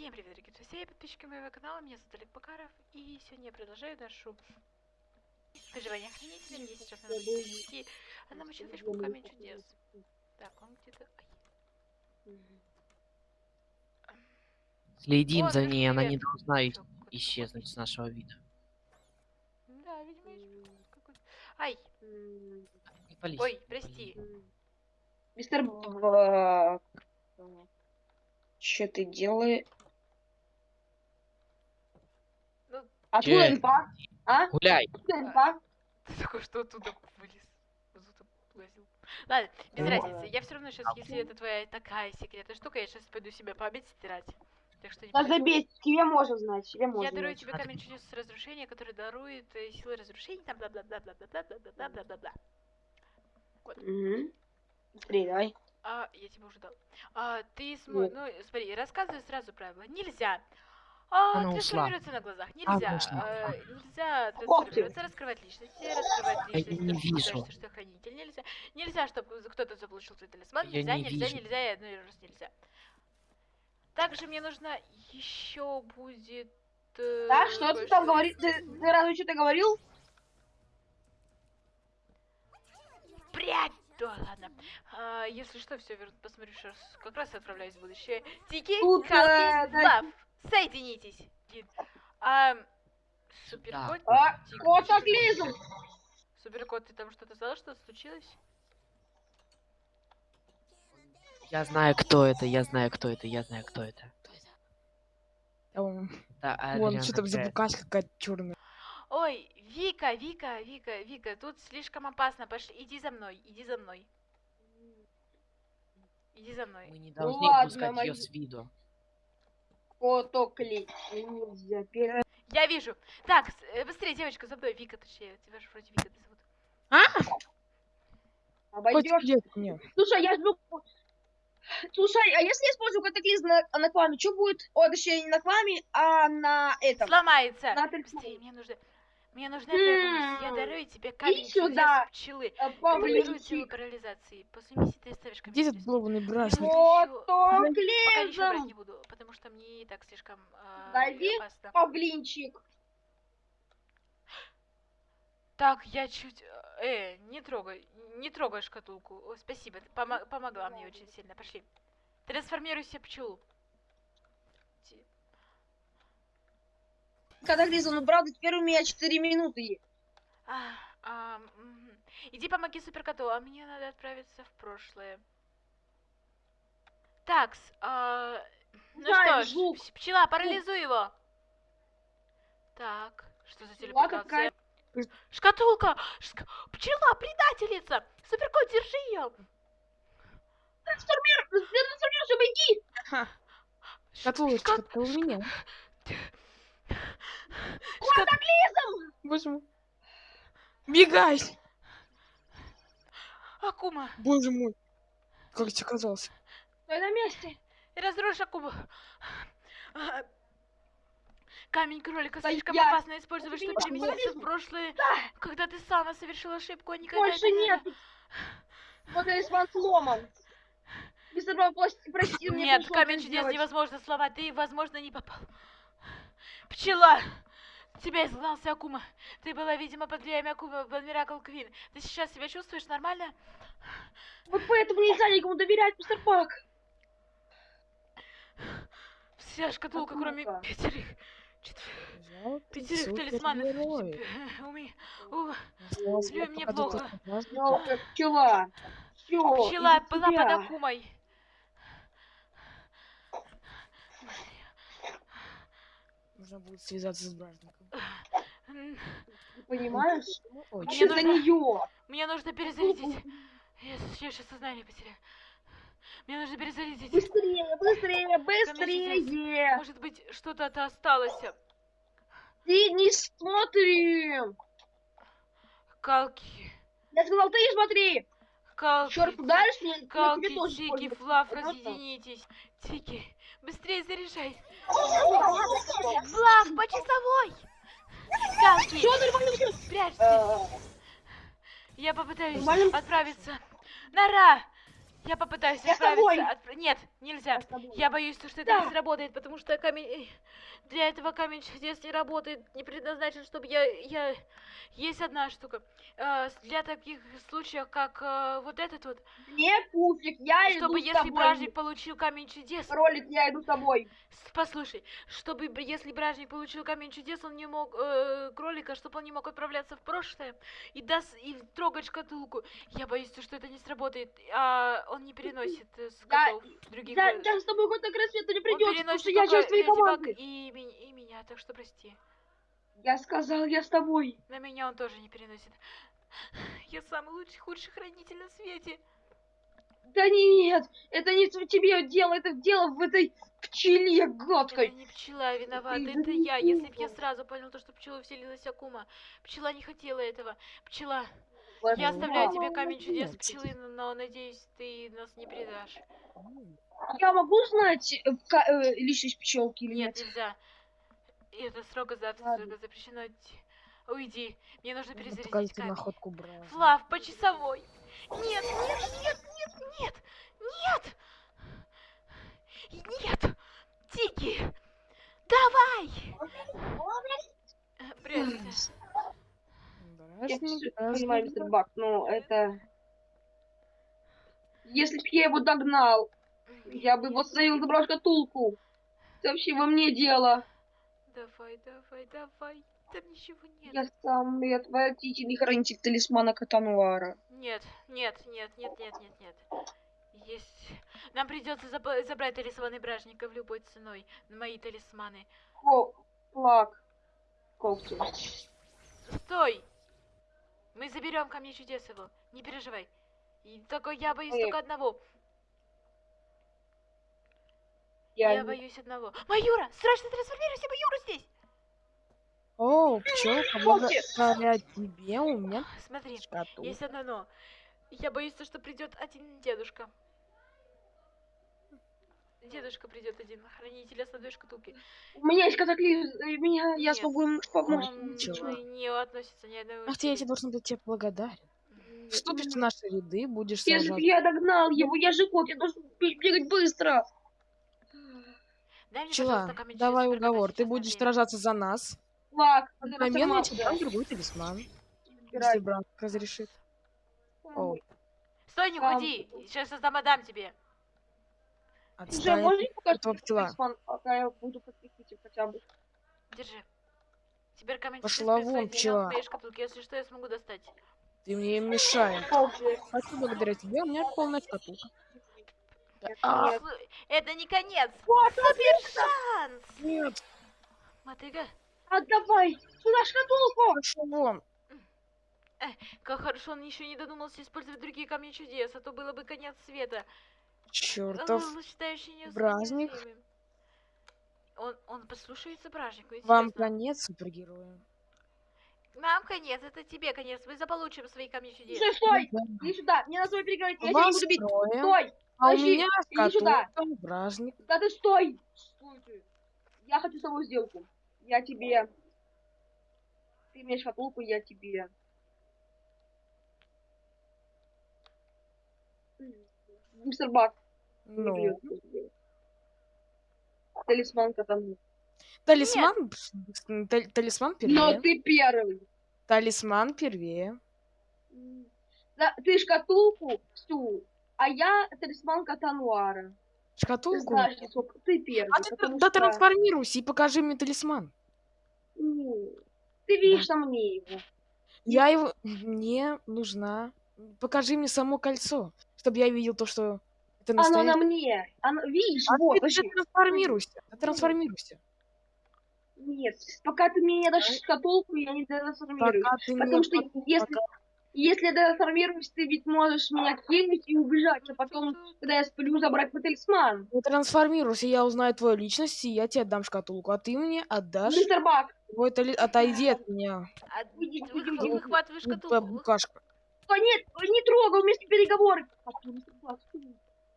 Всем привет, дорогие друзья и подписчики моего канала, меня зовут Олег Бакаров, и сегодня я продолжаю нашу выживание хранителя, мне сейчас надо идти одному человечку камень чудес. Так, он где-то... Следим О, за ней, она не должна и- Всё, какой-то исчезнуть с нашего вида. Да, видимо, есть какой-то... Ай, Не пались. ой, прости. Мистер Бак. Что ты делаешь? Ну, Откуда Че? инфа? А? Гуляй. Откуда инфа? ты такой, что оттуда вылез? Ладно, без разницы, я все равно сейчас, если это твоя такая секретная штука, я сейчас пойду себе память стирать. Так что не Да забей, тебе можно знать, тебе можно. Я дарую тебе камень чудес разрушения, который дарует э, силы разрушения, там бла-бла-бла-бла-бла-бла-бла-бла-бла-бла-бла. Мгм. Быстрее, давай. А, я тебе уже дал. А, ты смо... Ну, смотри, рассказывай сразу правила. Нельзя. А, Она ушла. трансформироваться на глазах. Нельзя. ушла. а, нельзя Ох ты. трансформироваться, раскрывать личности, раскрывать я личность, не потому что вижу. что ты хранитель. Нельзя. Нельзя, чтобы кто-то заполучил твой талисман. Я Нельзя, не нельзя, вижу. нельзя, и одной раз нельзя. Также мне нужно еще будет. э, Да, что ты там говоришь? Ты, ты разве что-то говорил? Прядь! Да, ладно. А, если что, все верну, посмотрю сейчас. Как раз отправляюсь в будущее. Тики, Тут, Халки, э, да. Лав. Соединитесь. Дин. А, суперкот. А, Тик, катаклизм! Суперкот, ты там что-то сказал, что случилось? Я знаю, кто это, я знаю, кто это, я знаю, кто это. Вон, Да, Адриан что там за такая. букашка какая-то черная. Ой, Вика, Вика, Вика, Вика, тут слишком опасно. Пошли, иди за мной, иди за мной. Иди за мной. Мы не Ну должны ладно, упускать мои- ее с виду. Катаклизм. Нельзя. Я вижу. Так, э, быстрее, девочка, за мной. Вика, точнее, тебя же вроде Вика зовут. Обойдешь. Идет мне. Слушай, я жду... Слушай, а если я использую катаклизм на, на кламе, что будет? О, точнее, не на кламе, а на этом. Сломается. На Быстрее, мне нужно... Мне нужна твоя помощь. Я дарую тебе камень чудес сюда. пчелы. Э, силу Павлинчик. парализации. После миссии ты оставишь камень Где этот чудес. долбанный бражник? Вот. Пока ничего брать не буду, потому что мне и так слишком э, Дойди. опасно. Павлинчик. Так, я чуть... Э, не трогай, не трогай шкатулку. О, спасибо, ты помо- помогла мне очень сильно. Пошли. Трансформируйся в пчелу. Катаклизм, ну правда, теперь у меня 4 минуты. А, а. Иди помоги суперкоту, а мне надо отправиться в прошлое. Такс, а, ну Знаю, что ж, звук. п- пчела, парализуй его. Так, что за телепортация? Шкатулка! Шка- Пчела, предательница! Суперкот, держи ее! Трансформир, трансформируйся, беги. Шкатулочка, это у меня. Боже мой. Бегай! Акума, Боже мой. Как ты оказался? Стой на месте. разрушь Акуму. А, Камень кролика Да слишком я- опасно использовать, чтобы переместиться в прошлое, когда ты сама совершила ошибку, а никогда Больше это не- нет. Вот талисман сломан. Мистер Бак, прости, Нет, камень чудес невозможно слова, ты, возможно, не попал. Пчела! Тебя изгнался Акума. Ты была, видимо, под влиянием Акума в Миракл Квин. Ты сейчас себя чувствуешь нормально? Вот поэтому нельзя никому доверять, мистер Бак. Вся шкатулка, кроме Акума. пятерых. четверых, Пятерых талисманов. супергерой. У меня... у- Осталось Блин, вот мне плохо. Жалко, пчела. Всё, Пчела была под Акумой. Нужно будет связаться с бражником. Понимаешь? Ой, Мне нужно- за нее? Мне нужно перезарядить. Я, я сейчас сознание потеряю. Мне нужно перезарядить. Быстрее, быстрее, быстрее. Может быть, что-то-то осталось. Ты не смотри. Калки. Я сказал, ты не смотри. Калки, Черт ударишь, мне, калки, тики, больно. флаф, разъединитесь. Тики, быстрее заряжай. Флаф, по часовой. Калки, прячься, Я попытаюсь отправиться. Нара. Я попытаюсь Я отправиться. от- Нет, нельзя. Я боюсь, что это Да. не сработает, потому что камень... э, Для этого камень чудес не работает, не предназначен, чтобы я... я... Есть одна штука. Э, для таких случаев, как э, вот этот вот, Мне пуфик, я иду чтобы если тобой. бражник получил камень чудес... Ролик, я иду с тобой. Послушай, чтобы если бражник получил камень чудес, он не мог э, кролика, чтобы он не мог отправляться в прошлое и даст и трогать шкатулку. Я боюсь, что это не сработает, а он не переносит э, с Я- котов других. Я, э, я с тобой хоть на край света не придется, потому переносит что я часть твоей команды. и, и меня, так что прости. Я сказал, я с тобой. На меня он тоже не переносит. Я самый лучший, худший хранитель на свете. Да нет, это не тебе дело, это дело в этой пчеле Это гадкой. не пчела виновата, Ты это я. Если б я сразу понял то, что пчела вселилась Акума. Пчела не хотела этого. Пчела, я оставляю тебе камень чудес пчелы, но надеюсь, ты нас не предашь. Я могу знать э, э, личность пчелки или Нет, нет? нельзя. Это строго, за... Ладно. строго запрещено. Уйди. Мне нужно перезарядить камень. находку брал. Флав, по часовой. Нет, нет, нет, нет, нет, нет. Нет. Тики. Давай. Э, Прячься. Я понимаю, мистер Бак, но это... Если б я его догнал, я бы его остановил, забрал шкатулку. Это вообще во мне дело. Давай, давай, давай. Там ничего нет. Я самый отвратительный хранитель талисмана Катануара. Нет, нет, нет, нет, нет, нет, нет. Есть. Нам придется заб- забрать талисманы бражников любой ценой. Мои талисманы. О, флаг. Когти. Стой! Мы заберем камни чудес его. Не переживай. И только я боюсь Эх. только одного. Я, Я боюсь одного. Маюра! Срочно трансформируйся, Маюра здесь! О, пчелка, благодаря тебе у меня Смотри, шкатулка. есть одно но. Я боюсь, то, что придет один дедушка. Дедушка придет один, хранитель основной шкатулки. У меня есть катаклизм, меня, я смогу ему помочь. Он ничего. не относится ни одного. Ах ты, я тебе должен быть тебе благодарен. Вступишь в наши ряды, будешь Если бы сражаться. я догнал его, я же кот, я должен бе- бегать быстро. Дай мне, камень давай уговор. Ты будешь сражаться за нас. Флаг. В этот момент я тебе дам другой талисман. Если брат разрешит. О, Стой, не уходи! Сейчас я сам отдам тебе. Уже отстань. можешь показать пчела. талисман, пока я буду подкрепить хотя бы. Держи. Теперь камень Пошла вон, пчела. моей шкатулке. Если что, я смогу достать. Ты мне мешаешь. Хочу благодаря тебе, у меня полная шкатулка. А. Это не конец! Вот, Супер шанс! Нет, Мотыга, Отдавай! Сюда шкатулку! пошел вон. как хорошо он еще не додумался использовать другие камни чудес, а то было бы конец света. Чертов. Бражник. Он, он послушается бражнику, Вам конец, супергерои. Нам конец, это тебе конец. Мы заполучим свои камни чудес. Стой, стой! Иди сюда! Мне надо с тобой переговорить, я тебя не Вас буду бить! трое, Стой! а у подожди, меня иди сюда. бражник. Да ты стой! Стой ты! Я хочу с тобой сделку. Я тебе... Ты мне шкатулку, я тебе... Мистер Бак. Ну, придётся. Талисман катану. талисман, тал- талисман Но первее. ты первый. Талисман первее. Да, ты шкатулку всю, а я талисман Катануара. Ты Шкатулку. знаешь, сколько ты первый. А ты да что- трансформируйся и покажи мне талисман. Ну, Ты видишь на мне его. Я его... Мне нужна... Покажи мне само кольцо, чтобы я видел то, что это Оно на мне. Оно, видишь, А вот, ты же трансформируйся. Ты трансформируйся. Нет, пока ты мне не дашь шкатулку, я не трансформируюсь. Пока Потому что если, если я трансформируюсь, ты ведь можешь меня кинуть и убежать, а потом, когда я сплю, забрать мой талисман. Не трансформируйся, я узнаю твою личность, и я тебе отдам шкатулку, а ты мне отдашь Мистер Бак, твой тали... Отойди от меня, А Уйди, вы, уйди, вы уйди. выхватываешь глупая шкатулку. букашка. О, нет, не трогай, у меня с ним переговоры. А ты, мистер Бак, стой.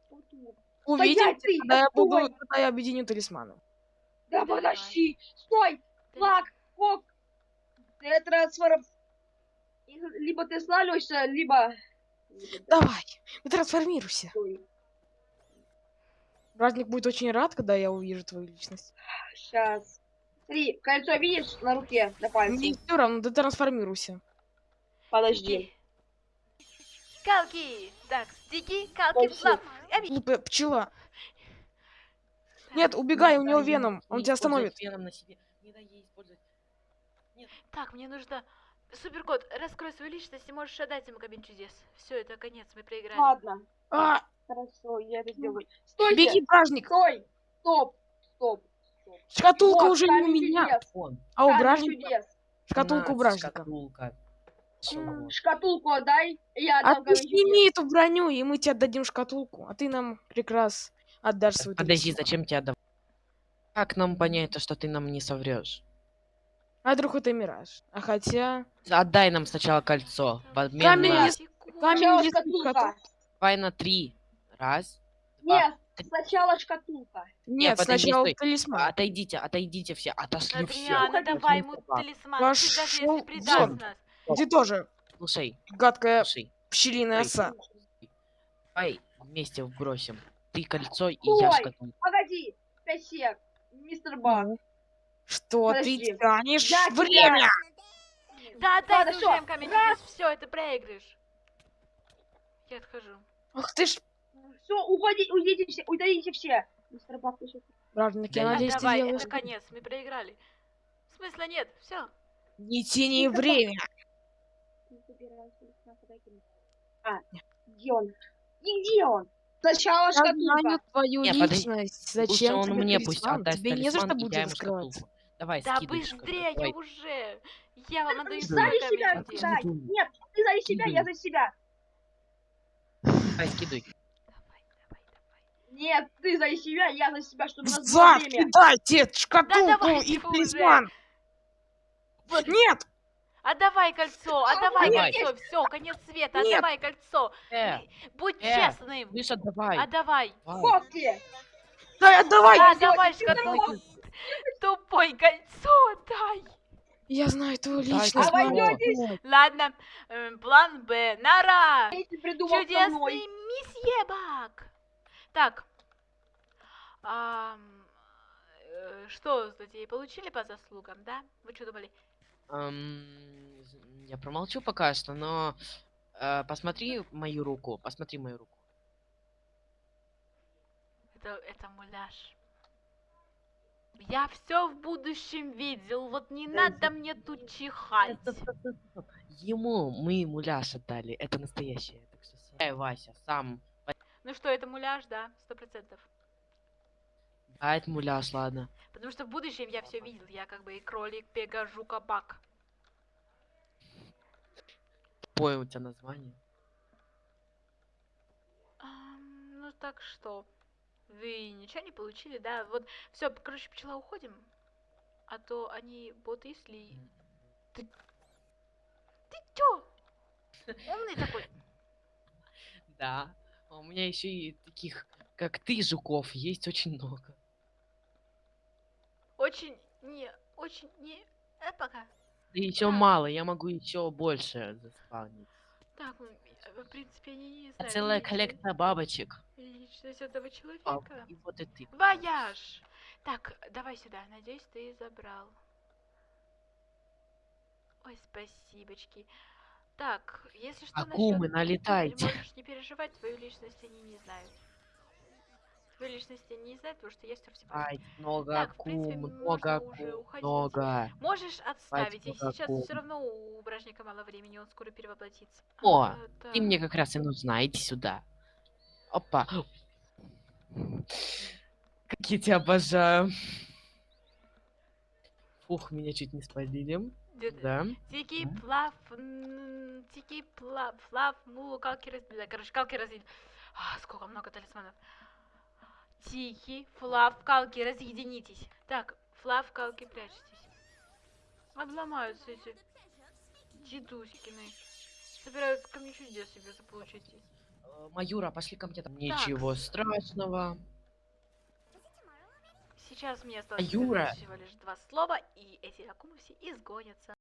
Вот тут. Увидимся, ты, когда я стой. буду, когда я объединю талисманы. Да Давай. подожди, стой, флаг, фок. Ты трансформ... Либо ты слалишься, либо Давай, трансформируйся. Стой. Праздник будет очень рад, когда я увижу твою личность. Сейчас. Смотри, кольцо видишь на руке, на пальце? Мне все равно, ты трансформируйся. Подожди. Калки! Так, стики, калки, Вообще. флаф. Эми. Глупая пчела. Нет, убегай, у него веном, не он тебя остановит. Веном на себе. Не дай ей использовать. Так, мне нужно... Суперкот, раскрой свою личность и можешь отдать ему кабин чудес. Все, это конец, мы проиграли. Ладно. А, Хорошо, я это сделаю. Стойте! беги, праздник. Стой! Стоп! Стоп! стоп. Шкатулка Вот, уже не у меня, чудес, а у бражника. Шкатулка у бражника. Шкатулка. Шкатулку отдай, я А отдам ты камень чудес. сними эту броню, и мы тебе отдадим шкатулку. А ты нам прекрас отдашь свою Подожди, талисман. зачем тебя отдавать? Как нам понять, то, что ты нам не соврешь? А вдруг это мираж? А хотя... Отдай нам сначала кольцо. В обмен Камень на... камень шкатулка. Давай на три. Раз. два. Нет, сначала шкатулка. Нет, подожди, сначала стой. талисман. Отойдите, отойдите все. Отошли все. Адриана, давай ему талисман, пусть даже Пошёл если предаст нас. Ты тоже, Слушай, гадкая слушай. пчелиная Ой. оса. Давай вместе вбросим. Ты кольцо и я Стой. шкатулку. Погоди, сек. Мистер Баг. Что Подожди. ты тянешь Я тебя- время? Да, отдай Ладно, уже камень раз. все, это проигрыш. Я отхожу. Ах ты ж, Все, уходи, уйдите все, уйдите все. Мистер Баг, ты сейчас... бражник, я Да надеюсь, ты давай, делаешь... это конец, мы проиграли. Смысла нет, все. Не тяни время. А, где он? И где он? Сначала Я знаю шкатулка. твою Не, подожди. личность. Зачем он мне пусть талисман? отдаст Тебе не за что будет раскрываться. Давай, Да быстрее давай. уже. Я вам отдаю камень себя, дай. Нет, ты за себя, я за себя. Давай, скидывай. Давай, давай, давай. Нет, ты за себя, я за себя, чтобы нас было время. кидайте шкатулку давайте и талисман. Нет, Отдавай кольцо, отдавай Давай. кольцо, все, конец света, Нет. отдавай кольцо. Э, Будь э. честным. Миша, давай. Отдавай. давай. После. дай, отдавай. Да, давай шкатулку. Тупой кольцо, дай. Я знаю твою личность. Дядя. Ладно, эм, план Б. Нара. Чудесный месье Бак. Так. Э, что, злодеи, получили по заслугам, да? Вы что думали? Эм, я промолчу пока что, но э, посмотри мою руку. Посмотри мою руку. Это, это муляж. Я все в будущем видел, вот не надо мне тут чихать. Ему мы муляж отдали. Это настоящее. Так что Эй, Вася, сам. Ну что, это муляж, да, сто процентов. А это муляж, ладно. Потому что в будущем я все видел, я как бы и кролик, пега, жука, бак. Тупое у тебя название. Ам, ну так что, вы ничего не получили, да? Вот, все, короче, пчела, уходим. А то они боты, если... Ты чё? Умный такой. Да. А у меня еще и таких, как ты, жуков, есть очень много. Очень не, очень не... Э, пока. Да еще Так. мало, я могу еще больше заспавнить. Так, э, в принципе, они не А знаю. целая личность- коллекция бабочек. Личность этого А, человека. и вот и ты. Вояж! Так, давай сюда. Надеюсь, ты забрал. Ой, спасибочки. Так, если что, Акумы, насчет... налетайте. Можешь не переживать, твою личность они не знают. Твою личность не знают, потому что я все Ай, много Так, в принципе, акум, можно много уже уходить. много. Можешь отставить, много сейчас акум. все равно у бражника мало времени, он скоро перевоплотится. О, А, Ты мне так. как раз и нужна, иди сюда. Опа. Как я тебя обожаю. Фух, меня чуть не спалили. Да. Тики, плав, тики, плав, флав, мулу, калки разделили. Короче, калки разделили. А, сколько много талисманов. Тики, флав, калки, разъединитесь. Так, флав, калки, прячьтесь. Обломаются эти дедуськины. Собирают ко мне чудес себе заполучить. Маюра, пошли ко мне там. Ничего страшного. Сейчас мне осталось Юра. всего лишь два слова, и эти акумы все изгонятся.